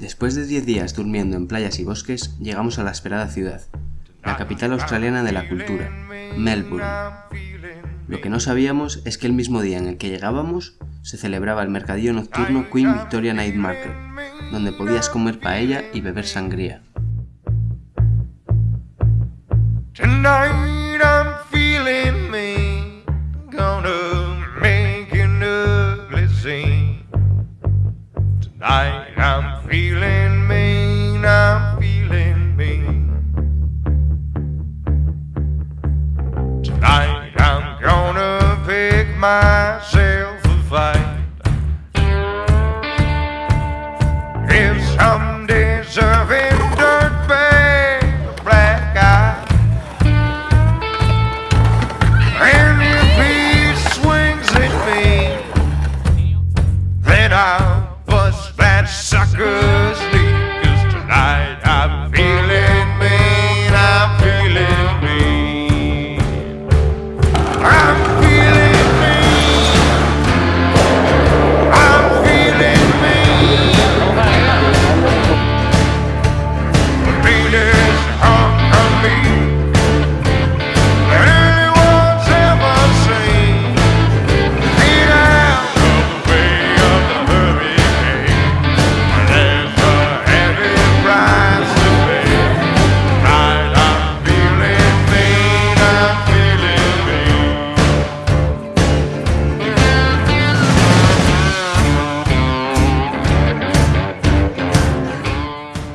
Después de 10 días durmiendo en playas y bosques, llegamos a la esperada ciudad, la capital australiana de la cultura, Melbourne. Lo que no sabíamos es que el mismo día en el que llegábamos se celebraba el mercadillo nocturno Queen Victoria Night Market, donde podías comer paella y beber sangría. Feeling mean, I'm feeling mean. Tonight I'm gonna pick myself good.